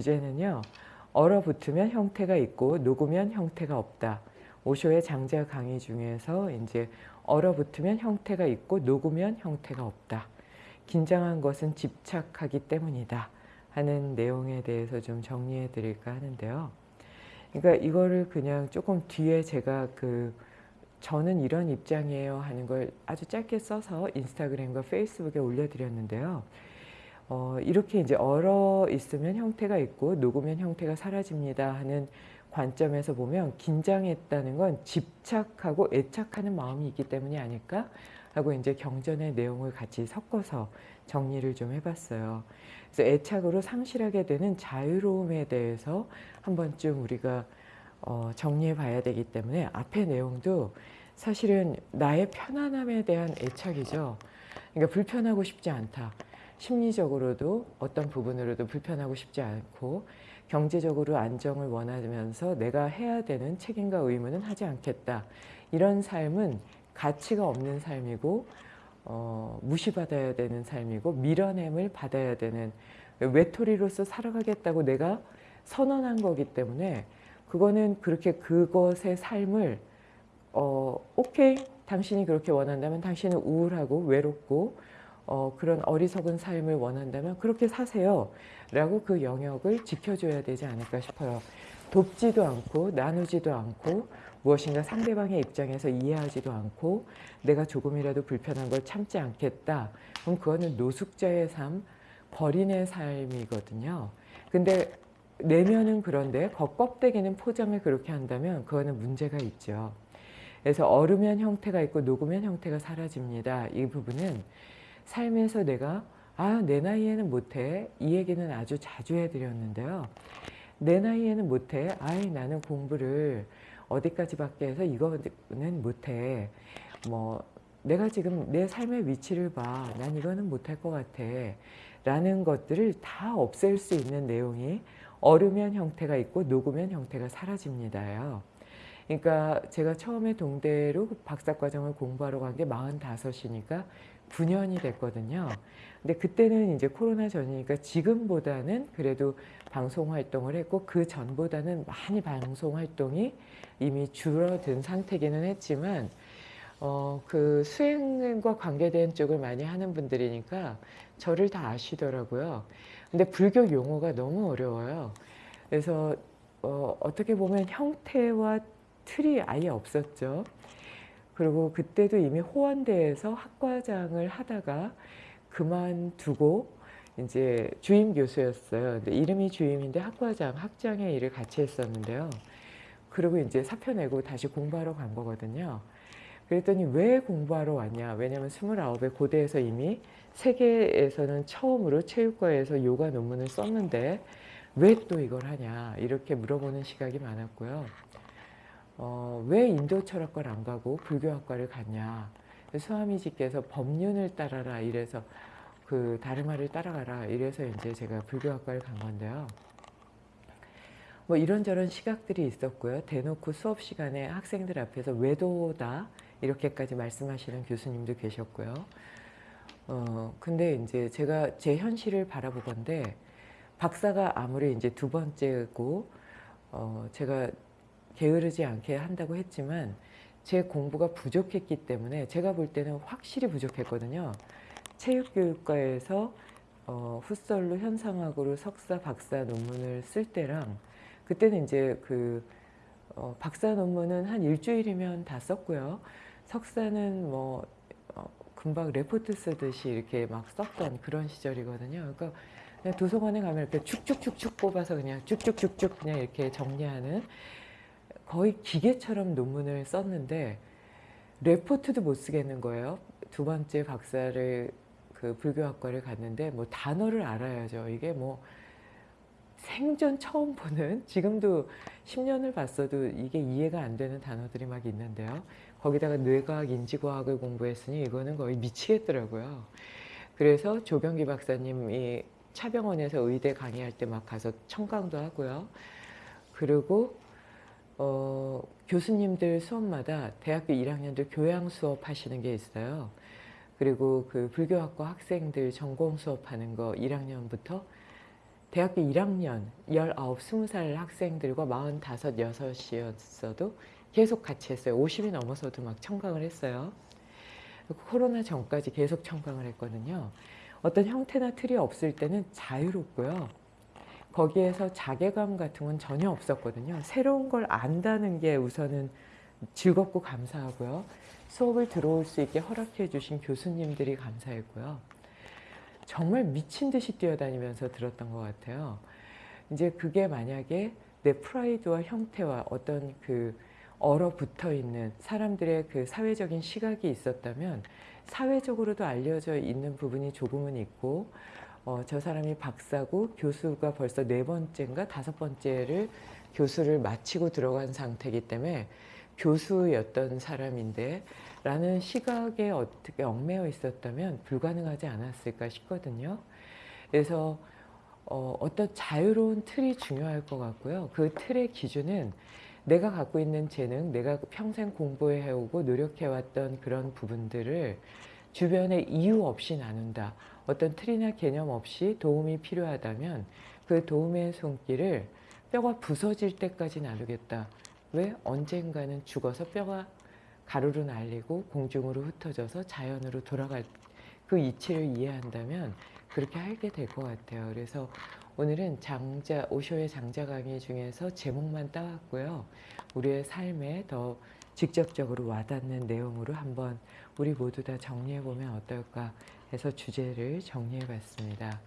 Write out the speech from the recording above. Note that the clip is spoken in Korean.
주제는요. 얼어붙으면 형태가 있고 녹으면 형태가 없다. 오쇼의 장자 강의 중에서 이제 얼어붙으면 형태가 있고 녹으면 형태가 없다. 긴장한 것은 집착하기 때문이다. 하는 내용에 대해서 좀 정리해 드릴까 하는데요. 그러니까 이거를 그냥 조금 뒤에 제가 그 저는 이런 입장이에요 하는 걸 아주 짧게 써서 인스타그램과 페이스북에 올려드렸는데요. 어, 이렇게 이제 얼어 있으면 형태가 있고 녹으면 형태가 사라집니다 하는 관점에서 보면 긴장했다는 건 집착하고 애착하는 마음이 있기 때문이 아닐까 하고 이제 경전의 내용을 같이 섞어서 정리를 좀 해봤어요. 그래서 애착으로 상실하게 되는 자유로움에 대해서 한 번쯤 우리가 어, 정리해 봐야 되기 때문에 앞의 내용도 사실은 나의 편안함에 대한 애착이죠. 그러니까 불편하고 싶지 않다. 심리적으로도 어떤 부분으로도 불편하고 싶지 않고 경제적으로 안정을 원하면서 내가 해야 되는 책임과 의무는 하지 않겠다. 이런 삶은 가치가 없는 삶이고 어, 무시받아야 되는 삶이고 밀어냄을 받아야 되는 외톨이로서 살아가겠다고 내가 선언한 거기 때문에 그거는 그렇게 그것의 삶을 어, 오케이 당신이 그렇게 원한다면 당신은 우울하고 외롭고 어, 그런 어리석은 삶을 원한다면 그렇게 사세요. 라고 그 영역을 지켜줘야 되지 않을까 싶어요. 돕지도 않고 나누지도 않고 무엇인가 상대방의 입장에서 이해하지도 않고 내가 조금이라도 불편한 걸 참지 않겠다. 그럼 그거는 노숙자의 삶 버린의 삶이거든요. 근데 내면은 그런데 겉껍데기는 포장을 그렇게 한다면 그거는 문제가 있죠. 그래서 얼으면 형태가 있고 녹으면 형태가 사라집니다. 이 부분은 삶에서 내가 아 내 나이에는 못해. 이 얘기는 아주 자주 해드렸는데요. 내 나이에는 못해. 아이 나는 공부를 어디까지밖에 해서 이거는 못해. 뭐 내가 지금 내 삶의 위치를 봐. 난 이거는 못할 것 같아. 라는 것들을 다 없앨 수 있는 내용이 얼으면 형태가 있고 녹으면 형태가 사라집니다요 그러니까 제가 처음에 동대로 박사과정을 공부하러 간 게 45이니까 9년이 됐거든요. 근데 그때는 이제 코로나 전이니까 지금보다는 그래도 방송 활동을 했고 그 전보다는 많이 방송 활동이 이미 줄어든 상태기는 했지만 어, 그 수행과 관계된 쪽을 많이 하는 분들이니까 저를 다 아시더라고요. 근데 불교 용어가 너무 어려워요. 그래서 어, 어떻게 보면 형태와 틀이 아예 없었죠. 그리고 그때도 이미 호원대에서 학과장을 하다가 그만두고 이제 주임 교수였어요. 근데 이름이 주임인데 학과장, 학장의 일을 같이 했었는데요. 그리고 이제 사표 내고 다시 공부하러 간 거거든요. 그랬더니 왜 공부하러 왔냐? 왜냐면 29에 고대에서 이미 세계에서는 처음으로 체육과에서 요가 논문을 썼는데 왜 또 이걸 하냐? 이렇게 물어보는 시각이 많았고요. 어, 왜 인도 철학과를 안 가고 불교학과를 갔냐? 수아미지께서 법륜을 따라라 이래서 그 다르마를 따라가라 이래서 이제 제가 불교학과를 간 건데요. 뭐 이런저런 시각들이 있었고요. 대놓고 수업 시간에 학생들 앞에서 외도다 이렇게까지 말씀하시는 교수님도 계셨고요. 어 근데 이제 제가 제 현실을 바라보건데 박사가 아무리 이제 두 번째고 어 제가 게으르지 않게 한다고 했지만 제 공부가 부족했기 때문에 제가 볼 때는 확실히 부족했거든요. 체육교육과에서 어, 풋설로 현상학으로 석사, 박사 논문을 쓸 때랑 그때는 이제 그 어, 박사 논문은 한 일주일이면 다 썼고요. 석사는 뭐 어, 금방 레포트 쓰듯이 이렇게 막 썼던 그런 시절이거든요. 그러니까 도서관에 가면 이렇게 축축축축 뽑아서 그냥 쭉쭉쭉쭉 그냥 이렇게 정리하는 거의 기계처럼 논문을 썼는데 레포트도 못 쓰겠는 거예요. 두 번째 박사를 그 불교학과를 갔는데 뭐 단어를 알아야죠. 이게 뭐 생전 처음 보는 지금도 10년을 봤어도 이게 이해가 안 되는 단어들이 막 있는데요. 거기다가 뇌과학, 인지과학을 공부했으니 이거는 거의 미치겠더라고요. 그래서 조병기 박사님이 차병원에서 의대 강의할 때 막 가서 청강도 하고요. 그리고 어, 교수님들 수업마다 대학교 1학년들 교양 수업 하시는 게 있어요. 그리고 그 불교학과 학생들 전공 수업하는 거 1학년부터 대학교 1학년 19, 20살 학생들과 45, 6이었어도 계속 같이 했어요. 50이 넘어서도 막 청강을 했어요. 코로나 전까지 계속 청강을 했거든요. 어떤 형태나 틀이 없을 때는 자유롭고요. 거기에서 자괴감 같은 건 전혀 없었거든요. 새로운 걸 안다는 게 우선은 즐겁고 감사하고요. 수업을 들어올 수 있게 허락해 주신 교수님들이 감사했고요. 정말 미친 듯이 뛰어다니면서 들었던 것 같아요. 이제 그게 만약에 내 프라이드와 형태와 어떤 그 얼어붙어 있는 사람들의 그 사회적인 시각이 있었다면 사회적으로도 알려져 있는 부분이 조금은 있고 어, 저 사람이 박사고 교수가 벌써 네 번째인가 다섯 번째를 교수를 마치고 들어간 상태이기 때문에 교수였던 사람인데 라는 시각에 어떻게 얽매여 있었다면 불가능하지 않았을까 싶거든요. 그래서 어, 어떤 자유로운 틀이 중요할 것 같고요. 그 틀의 기준은 내가 갖고 있는 재능, 내가 평생 공부해오고 노력해왔던 그런 부분들을 주변에 이유 없이 나눈다. 어떤 틀이나 개념 없이 도움이 필요하다면 그 도움의 손길을 뼈가 부서질 때까지 나누겠다. 왜? 언젠가는 죽어서 뼈가 가루로 날리고 공중으로 흩어져서 자연으로 돌아갈 그 이치를 이해한다면 그렇게 하게 될 것 같아요. 그래서 오늘은 장자 오쇼의 장자 강의 중에서 제목만 따왔고요. 우리의 삶에 더 직접적으로 와닿는 내용으로 한번 우리 모두 다 정리해 보면 어떨까 해서 주제를 정리해 봤습니다.